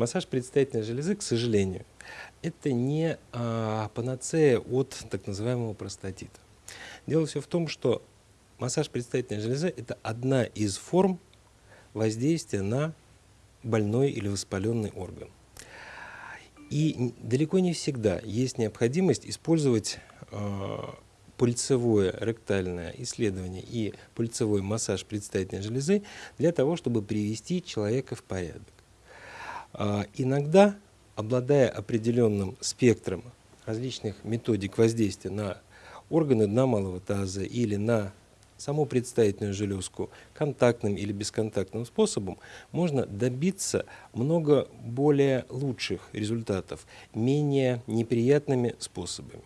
Массаж предстательной железы, к сожалению, это не а, панацея от так называемого простатита. Дело все в том, что массаж предстательной железы – это одна из форм воздействия на больной или воспаленный орган. И далеко не всегда есть необходимость использовать э, пульсовое ректальное исследование и пульсовой массаж предстательной железы для того, чтобы привести человека в порядок. Э, иногда, обладая определенным спектром различных методик воздействия на органы дна малого таза или на саму предстательную железку контактным или бесконтактным способом можно добиться много более лучших результатов, менее неприятными способами.